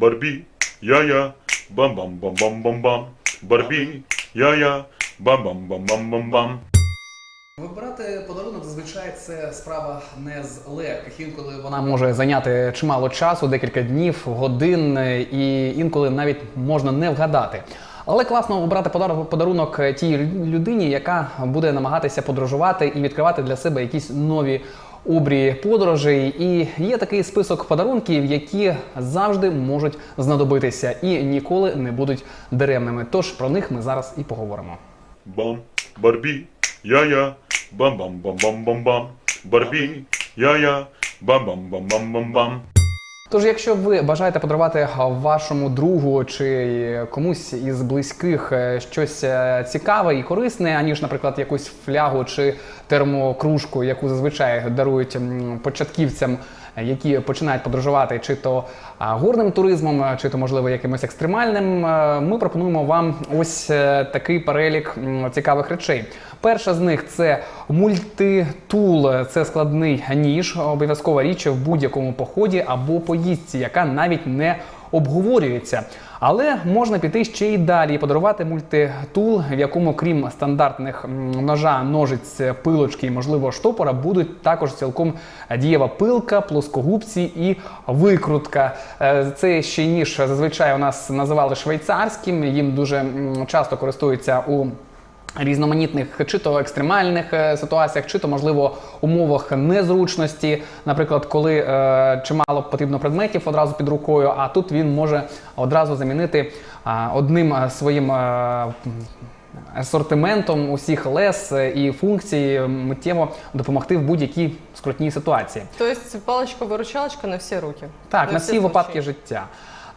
Барбі, я-я, бам-бам-бам-бам-бам-бам. Барбі, я-я, бам-бам-бам-бам-бам-бам. Вибирати подарунок зазвичай це справа не з легких. Інколи вона може зайняти чимало часу, декілька днів, годин, і інколи навіть можна не вгадати. Але класно обрати подар- подарунок тій людині, яка буде намагатися подорожувати і відкривати для себе якісь нові обрії подорожей. І є такий список подарунків, які завжди можуть знадобитися і ніколи не будуть даремними. Тож про них ми зараз і поговоримо. Бам, Барбі, я-я, бам-бам-бам-бам-бам-бам. Барбі, я-я, бам-бам-бам-бам-бам-бам. Тож, якщо ви бажаєте подарувати вашому другу чи комусь із близьких е, щось е, цікаве і корисне, аніж, наприклад, якусь флягу чи термокружку, яку зазвичай дарують початківцям, е, які починають подорожувати, чи то горним туризмом, чи то можливо якимось екстремальним, ми пропонуємо вам ось е, такий перелік цікавих речей. Перша з них це мультитул. Це складний ніж, обов'язкова річ в будь-якому поході або поїздці, яка навіть не обговорюється. Але можна піти ще й далі і подарувати мультитул, в якому, крім стандартних ножа, ножиць, пилочки і, можливо, штопора, будуть також цілком дієва пилка, плоскогубці і викрутка. Це ще ніж зазвичай у нас називали швейцарським. Їм дуже часто користуються у різноманітних чи то екстремальних е, ситуаціях, чи то можливо умовах незручності, наприклад, коли е, чимало потрібно предметів одразу під рукою, а тут він може одразу замінити е, одним е, своїм. е, Асортиментом усіх лес е, і функцій миттєво допомогти в будь-якій скрутній ситуації. Тобто паличка-виручалочка на всі руки. Так, на всі випадки життя.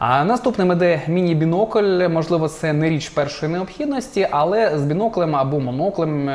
А наступним іде міні-бінокль. Можливо, це не річ першої необхідності, але з біноклем або моноклем.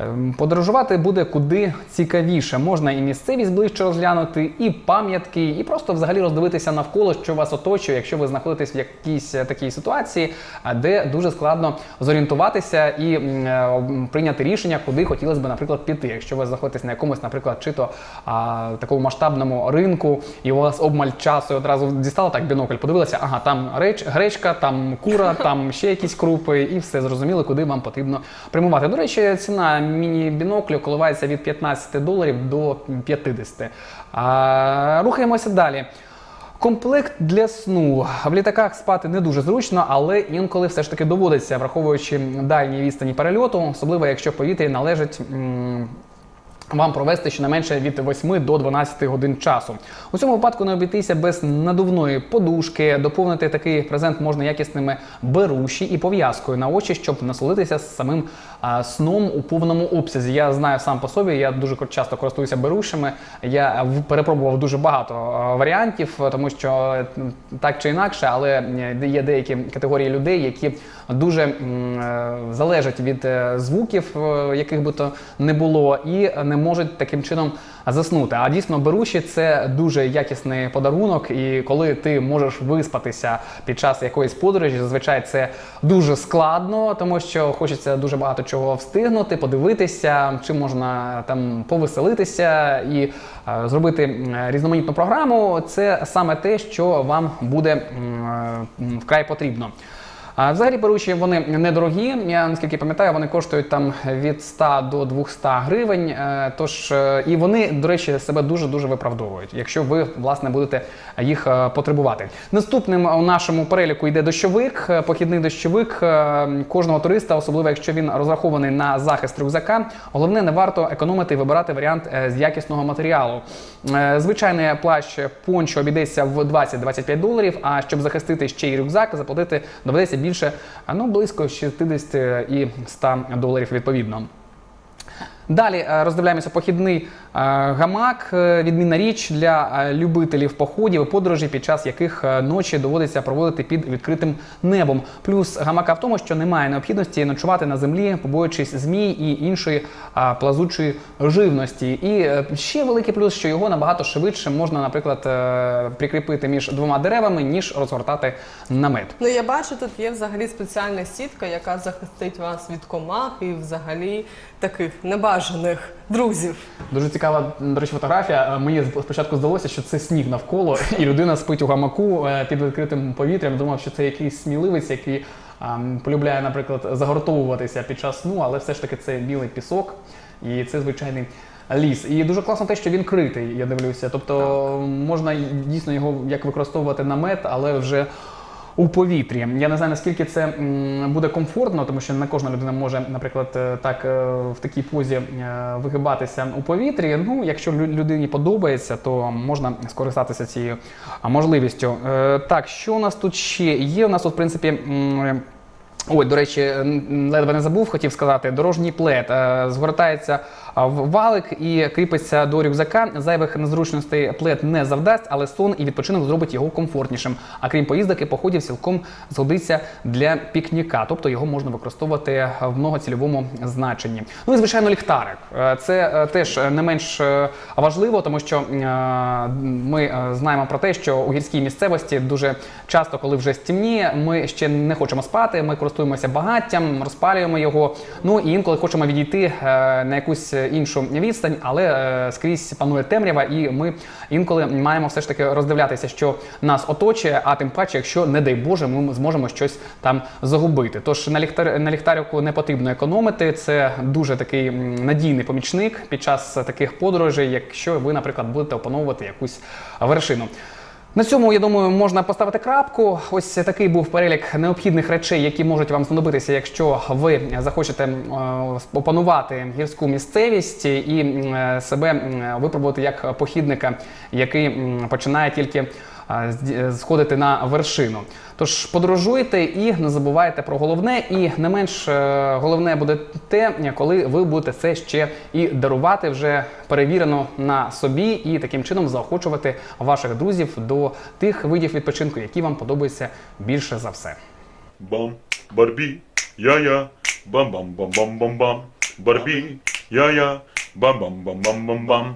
Е, ем, Подорожувати буде куди цікавіше. Можна і місцевість ближче розглянути, і пам'ятки, і просто взагалі роздивитися навколо, що вас оточує, якщо ви знаходитесь в якійсь е, такій ситуації, де дуже складно зорієнтуватися і е, прийняти рішення, куди хотілося б, наприклад, піти. Якщо ви знаходитесь на якомусь, наприклад, чи то а, такому масштабному ринку, і у вас обмаль часу і одразу дістала так бінокль, подивилася, ага, там реч, гречка, там кура, там ще якісь крупи, і все зрозуміли, куди вам потрібно прямувати. До речі, ціна міні-біноклю коливається від 15 доларів до 50. А, рухаємося далі. Комплект для сну в літаках спати не дуже зручно, але інколи все ж таки доводиться, враховуючи дальні відстані перельоту, особливо якщо в повітрі належить. Вам провести щонайменше від 8 до 12 годин часу. У цьому випадку не обійтися без надувної подушки. Доповнити такий презент можна якісними беруші і пов'язкою на очі, щоб насолитися самим а, сном у повному обсязі. Я знаю сам по собі, я дуже часто користуюся берушами. Я перепробував дуже багато варіантів, тому що так чи інакше, але є деякі категорії людей, які дуже е, залежать від е, звуків, яких би то не було, і не можуть таким чином заснути. А дійсно, беруші це дуже якісний подарунок, і коли ти можеш виспатися під час якоїсь подорожі, зазвичай це дуже складно, тому що хочеться дуже багато чого встигнути, подивитися, чи можна там повеселитися і е, зробити різноманітну програму. Це саме те, що вам буде е, вкрай потрібно. Взагалі беручі вони недорогі. Я наскільки пам'ятаю, вони коштують там від 100 до 200 гривень. Е, Тож е, і вони, до речі, себе дуже дуже виправдовують, якщо ви власне будете їх е, потребувати. Наступним у нашому переліку йде дощовик, похідний дощовик кожного туриста, особливо якщо він розрахований на захист рюкзака. Головне, не варто економити і вибирати варіант з якісного матеріалу. Звичайний плащ пончо обійдеться в 20-25 доларів. А щоб захистити ще й рюкзак, заплатити доведеться більше, а, ну близько 60 і 100 доларів відповідно. Далі е, роздивляємося похідний гамак, е, відмінна річ для е, любителів походів і подорожей, під час яких е, ночі доводиться проводити під відкритим небом. Плюс гамака в тому, що немає необхідності ночувати на землі, побоюючись змій і іншої плазучої живності. І ще великий плюс, що його набагато швидше можна, наприклад, прикріпити між двома деревами, ніж розгортати намет. Ну я бачу, тут є взагалі спеціальна сітка, яка захистить вас від комах і взагалі таких небажаних друзів. Дуже цікава, до речі, фотографія. Е, Мені спочатку здалося, що це сніг навколо, і людина спить у гамаку е, під відкритим повітрям. Думав, що це якийсь сміливець, який полюбляє, наприклад, загортовуватися під час сну, але все ж таки це білий пісок, і це звичайний. Ліс, і дуже класно те, що він критий, я дивлюся. Тобто можна дійсно його як використовувати намет, але вже у повітрі. Я не знаю наскільки це буде комфортно, тому що не кожна людина може, наприклад, е, так е, в такій позі е, вигибатися у повітрі. Ну, якщо людині подобається, то можна скористатися цією можливістю. Так, що у нас тут ще є? У нас тут, в принципі. Ой, до речі, ледве не забув, хотів сказати, дорожній плед згортається валик і кріпиться до рюкзака. Зайвих незручностей плед не завдасть, але сон і відпочинок зробить його комфортнішим. А крім поїздок і походів, цілком згодиться для пікніка, тобто його можна використовувати в многоцільовому значенні. Ну і звичайно, ліхтарик. Е, Це е, теж не менш е, важливо, тому що е, ми е, знаємо про те, що у гірській місцевості дуже часто, коли вже стемніє, ми ще не хочемо спати. Ми користуємося багаттям, розпалюємо його. Ну і інколи хочемо відійти е, на якусь іншу відстань, але е, скрізь панує темрява, і ми інколи маємо все ж таки роздивлятися, що нас оточує, а тим паче, якщо, не дай Боже, ми зможемо щось там загубити. Тож на ліхтар на ліхтарику не потрібно економити. Це дуже такий надійний помічник під час таких подорожей, якщо ви, наприклад, будете опановувати якусь вершину. На цьому, я думаю, можна поставити крапку. Ось такий був перелік необхідних речей, які можуть вам знадобитися, якщо ви захочете е, опанувати гірську місцевість і е, себе випробувати як похідника, який починає тільки е, сходити на вершину. Тож подорожуйте і не забувайте про головне. І не менш е, головне буде те, коли ви будете це ще і дарувати вже перевірено на собі, і таким чином заохочувати ваших друзів до тих видів відпочинку, які вам подобаються більше за все. Бам, Барбі, я-я, бам-бам-бам-бам-бам-бам. Барбі, я-я, бам-бам-бам-бам-бам-бам.